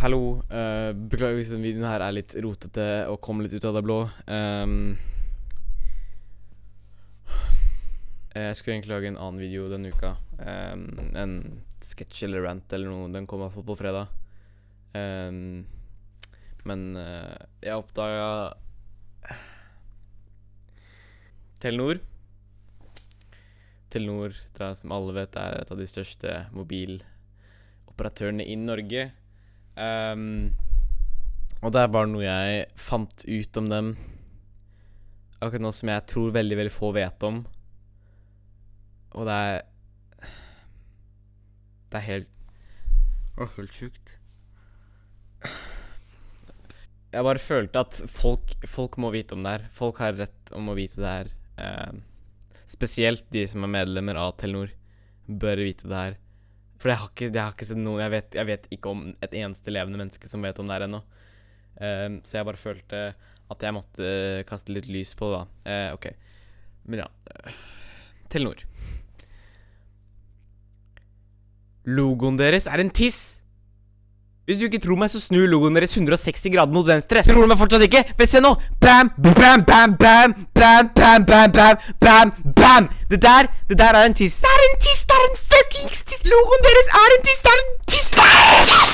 hallo. Uh, beklager hvis denne videoen her er litt rotete og kommer litt ut av det blå. Um, jeg skulle egentlig lage en annen video denne uka. Um, en sketsj eller rant eller noe. Den kommer iallfall på fredag. Um, men uh, jeg oppdaga Telenor. Telenor, som alle vet, er et av de største mobiloperatørene i Norge. Ehm, og det er bare noe jeg fant ut om dem akkurat nå som jeg tror veldig, veldig få vet om. Og det er Det er helt Å, helt sjukt. Jeg bare følte at folk, folk må vite om det her. Folk har rett om å vite det her. Eh, spesielt de som er medlemmer av Telenor, bør vite det her. For jeg har ikke, jeg har ikke sett noen jeg vet, jeg vet ikke om et eneste levende menneske som vet om det her ennå. Um, så jeg bare følte at jeg måtte kaste litt lys på det, da. Uh, OK. Men ja. eh, Telenor. Logoen deres er en tiss! Hvis du ikke tror meg, så snur logoen deres 160 grader mot venstre. Tror du meg fortsatt ikke? Vel, se nå! Bam, bam, bam, bam, bam, bam, bam, bam, bam, bam! Det der, det der er en tiss. Det er en tiss! Det er en fuckings tiss! Logoen deres er en tiss! Det er en tiss! Det er en tiss!